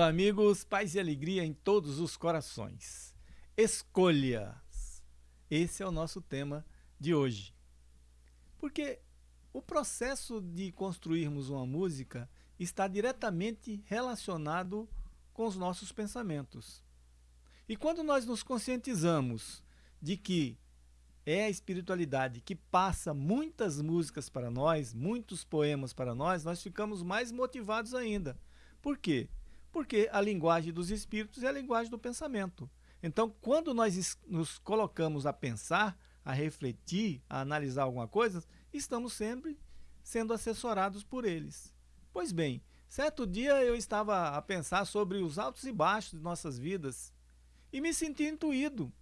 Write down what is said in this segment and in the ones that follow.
Olá, amigos, paz e alegria em todos os corações. Escolhas. Esse é o nosso tema de hoje. Porque o processo de construirmos uma música está diretamente relacionado com os nossos pensamentos. E quando nós nos conscientizamos de que é a espiritualidade que passa muitas músicas para nós, muitos poemas para nós, nós ficamos mais motivados ainda. Por quê? Porque a linguagem dos espíritos é a linguagem do pensamento. Então, quando nós nos colocamos a pensar, a refletir, a analisar alguma coisa, estamos sempre sendo assessorados por eles. Pois bem, certo dia eu estava a pensar sobre os altos e baixos de nossas vidas e me senti intuído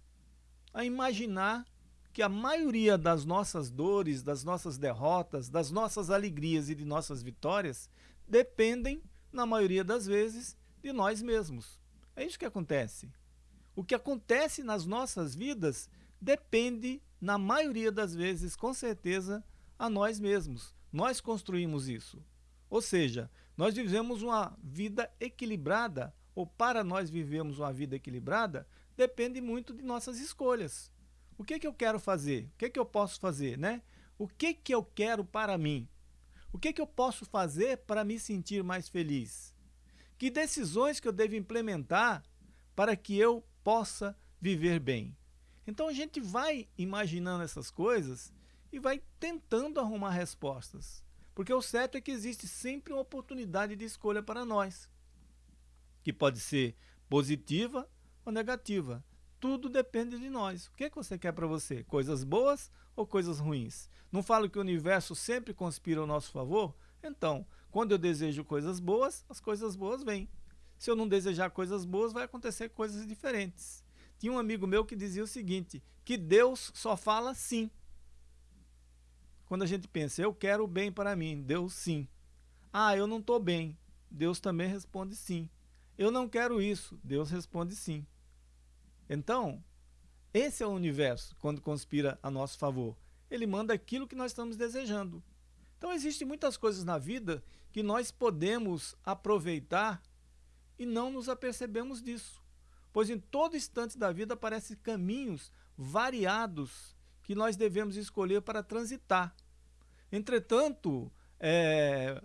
a imaginar que a maioria das nossas dores, das nossas derrotas, das nossas alegrias e de nossas vitórias dependem, na maioria das vezes, de nós mesmos. É isso que acontece. O que acontece nas nossas vidas depende, na maioria das vezes, com certeza, a nós mesmos. Nós construímos isso. Ou seja, nós vivemos uma vida equilibrada, ou para nós vivermos uma vida equilibrada, depende muito de nossas escolhas. O que, que eu quero fazer? O que, que eu posso fazer? Né? O que, que eu quero para mim? O que, que eu posso fazer para me sentir mais feliz? Que decisões que eu devo implementar para que eu possa viver bem? Então a gente vai imaginando essas coisas e vai tentando arrumar respostas. Porque o certo é que existe sempre uma oportunidade de escolha para nós, que pode ser positiva ou negativa. Tudo depende de nós. O que, é que você quer para você? Coisas boas ou coisas ruins? Não falo que o universo sempre conspira ao nosso favor? Então, quando eu desejo coisas boas, as coisas boas vêm. Se eu não desejar coisas boas, vai acontecer coisas diferentes. Tinha um amigo meu que dizia o seguinte, que Deus só fala sim. Quando a gente pensa, eu quero o bem para mim, Deus sim. Ah, eu não estou bem, Deus também responde sim. Eu não quero isso, Deus responde sim. Então, esse é o universo quando conspira a nosso favor. Ele manda aquilo que nós estamos desejando. Então existem muitas coisas na vida que nós podemos aproveitar e não nos apercebemos disso. Pois em todo instante da vida aparecem caminhos variados que nós devemos escolher para transitar. Entretanto, é,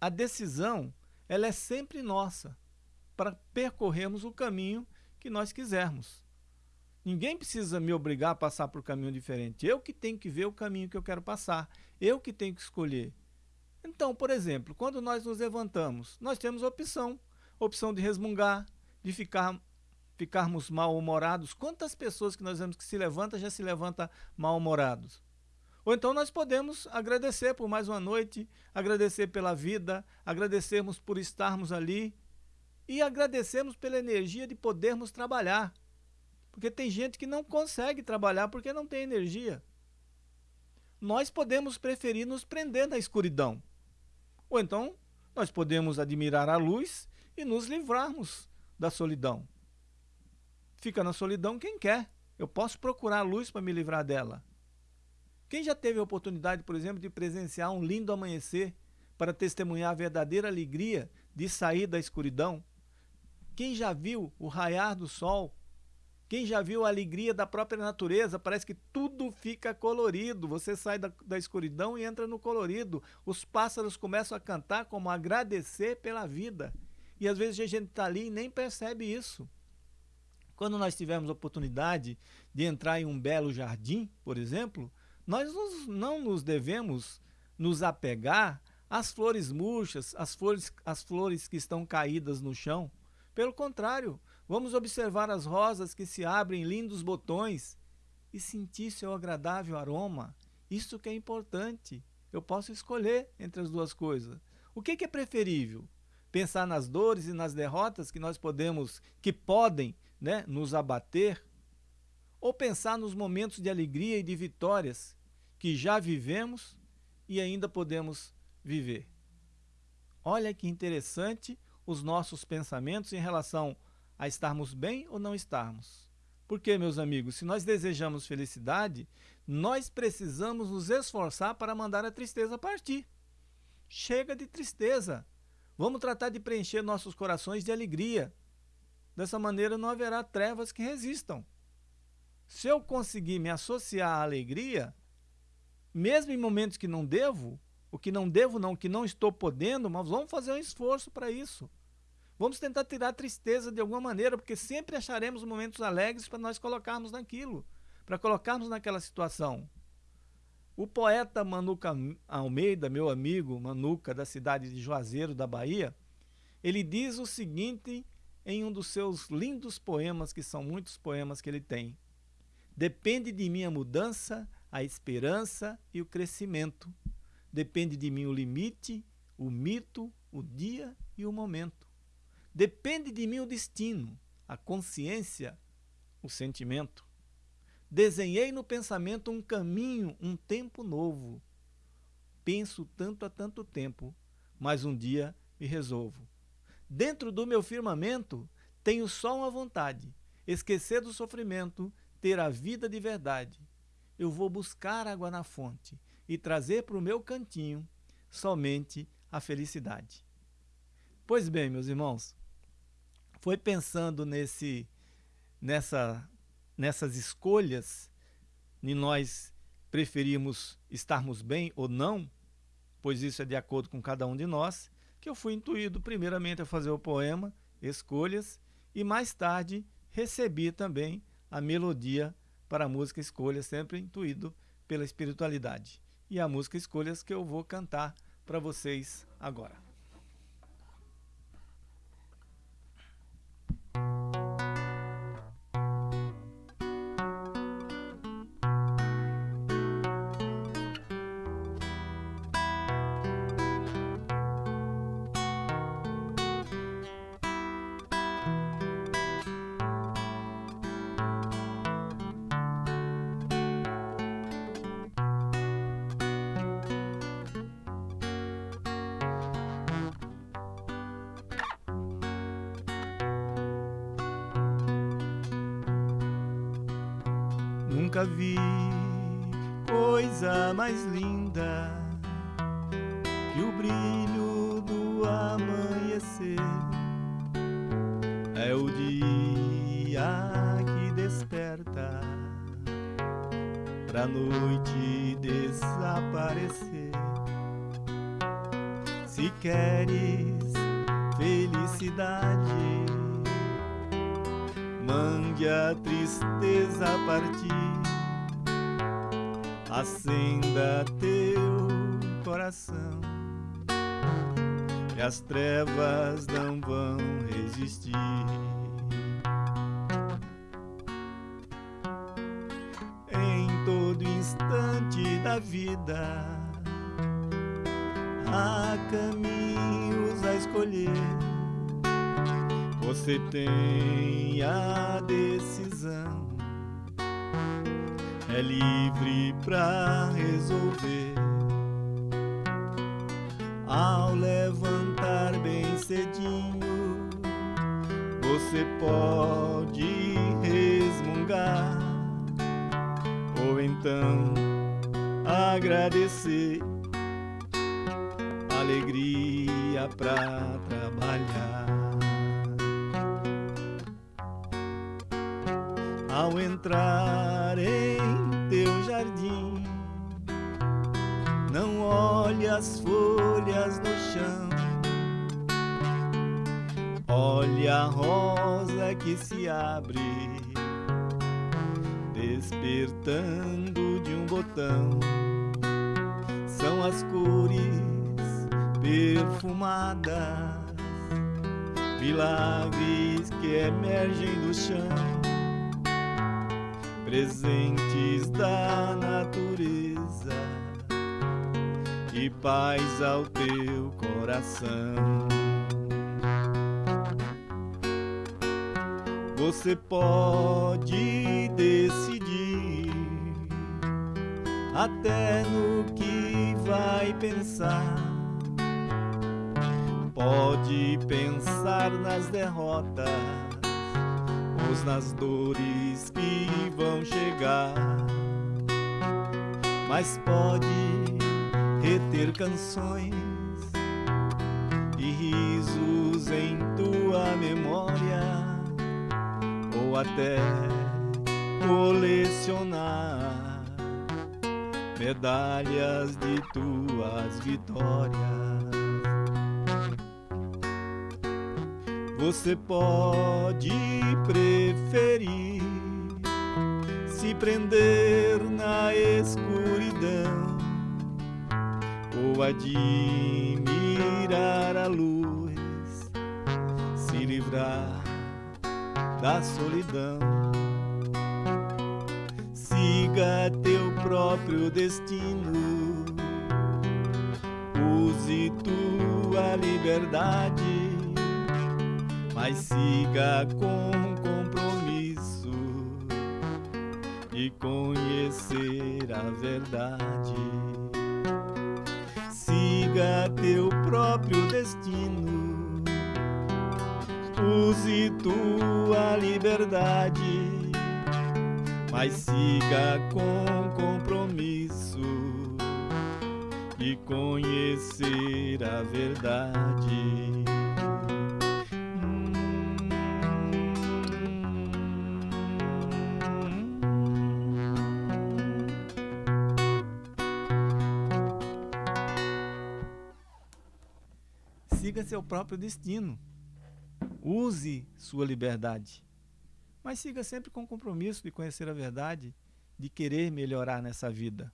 a decisão ela é sempre nossa para percorrermos o caminho que nós quisermos. Ninguém precisa me obrigar a passar por um caminho diferente. Eu que tenho que ver o caminho que eu quero passar. Eu que tenho que escolher. Então, por exemplo, quando nós nos levantamos, nós temos opção. Opção de resmungar, de ficar, ficarmos mal-humorados. Quantas pessoas que nós vemos que se levanta já se levanta mal-humorados? Ou então nós podemos agradecer por mais uma noite, agradecer pela vida, agradecermos por estarmos ali e agradecermos pela energia de podermos trabalhar. Porque tem gente que não consegue trabalhar porque não tem energia. Nós podemos preferir nos prender na escuridão. Ou então, nós podemos admirar a luz e nos livrarmos da solidão. Fica na solidão quem quer. Eu posso procurar a luz para me livrar dela. Quem já teve a oportunidade, por exemplo, de presenciar um lindo amanhecer para testemunhar a verdadeira alegria de sair da escuridão? Quem já viu o raiar do sol quem já viu a alegria da própria natureza, parece que tudo fica colorido. Você sai da, da escuridão e entra no colorido. Os pássaros começam a cantar como agradecer pela vida. E às vezes a gente está ali e nem percebe isso. Quando nós tivermos a oportunidade de entrar em um belo jardim, por exemplo, nós nos, não nos devemos nos apegar às flores murchas, às flores, às flores que estão caídas no chão. Pelo contrário, Vamos observar as rosas que se abrem lindos botões e sentir seu agradável aroma. Isso que é importante. Eu posso escolher entre as duas coisas. O que, é preferível? Pensar nas dores e nas derrotas que nós podemos, que podem né, nos abater? Ou pensar nos momentos de alegria e de vitórias que já vivemos e ainda podemos viver? Olha que interessante os nossos pensamentos em relação a estarmos bem ou não estarmos. Porque, meus amigos, se nós desejamos felicidade, nós precisamos nos esforçar para mandar a tristeza partir. Chega de tristeza. Vamos tratar de preencher nossos corações de alegria. Dessa maneira não haverá trevas que resistam. Se eu conseguir me associar à alegria, mesmo em momentos que não devo, o que não devo não, o que não estou podendo, mas vamos fazer um esforço para isso. Vamos tentar tirar a tristeza de alguma maneira, porque sempre acharemos momentos alegres para nós colocarmos naquilo, para colocarmos naquela situação. O poeta Manuca Almeida, meu amigo Manuca, da cidade de Juazeiro, da Bahia, ele diz o seguinte em um dos seus lindos poemas, que são muitos poemas que ele tem. Depende de mim a mudança, a esperança e o crescimento. Depende de mim o limite, o mito, o dia e o momento. Depende de mim o destino, a consciência, o sentimento. Desenhei no pensamento um caminho, um tempo novo. Penso tanto há tanto tempo, mas um dia me resolvo. Dentro do meu firmamento tenho só uma vontade: esquecer do sofrimento, ter a vida de verdade. Eu vou buscar água na fonte e trazer para o meu cantinho somente a felicidade. Pois bem, meus irmãos, foi pensando nesse, nessa nessas escolhas, e nós preferimos estarmos bem ou não, pois isso é de acordo com cada um de nós, que eu fui intuído primeiramente a fazer o poema Escolhas e mais tarde recebi também a melodia para a música Escolhas, sempre intuído pela espiritualidade. E a música Escolhas que eu vou cantar para vocês agora. Nunca vi coisa mais linda que o brilho do amanhecer. É o dia que desperta pra noite desaparecer. Se queres felicidade mande a tristeza partir, acenda teu coração, e as trevas não vão resistir. Em todo instante da vida, há caminhos a escolher você tem a decisão, é livre pra resolver. Ao levantar bem cedinho, você pode resmungar, ou então agradecer alegria pra trabalhar. Ao entrar em teu jardim. Não olhe as folhas no chão, olhe a rosa que se abre, despertando de um botão. São as cores perfumadas, milagres que emergem do chão presentes da natureza e paz ao teu coração. Você pode decidir até no que vai pensar. Pode pensar nas derrotas nas dores que chegar. Mas pode reter canções e risos em tua memória, ou até colecionar medalhas de tuas vitórias. Você pode preferir prender na escuridão ou admirar a luz, se livrar da solidão. Siga teu próprio destino, use tua liberdade mas siga com compromisso de conhecer a verdade. Siga teu próprio destino, use tua liberdade, mas siga com compromisso de conhecer a verdade. Siga seu próprio destino. Use sua liberdade. Mas siga sempre com o compromisso de conhecer a verdade, de querer melhorar nessa vida.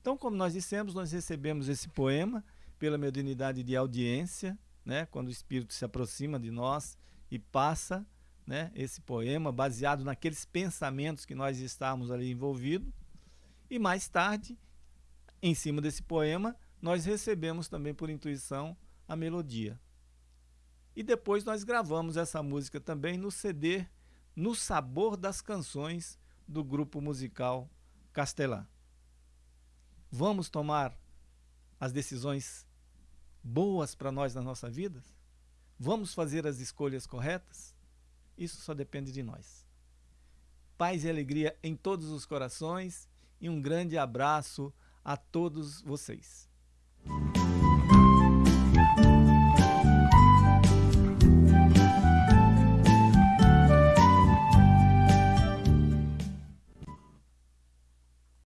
Então, como nós dissemos, nós recebemos esse poema pela mediunidade de audiência, né, quando o Espírito se aproxima de nós e passa né, esse poema baseado naqueles pensamentos que nós estávamos ali envolvidos. E mais tarde, em cima desse poema, nós recebemos também por intuição a melodia. E depois nós gravamos essa música também no CD No Sabor das Canções do grupo musical Castelã. Vamos tomar as decisões boas para nós na nossa vida? Vamos fazer as escolhas corretas? Isso só depende de nós. Paz e alegria em todos os corações e um grande abraço a todos vocês.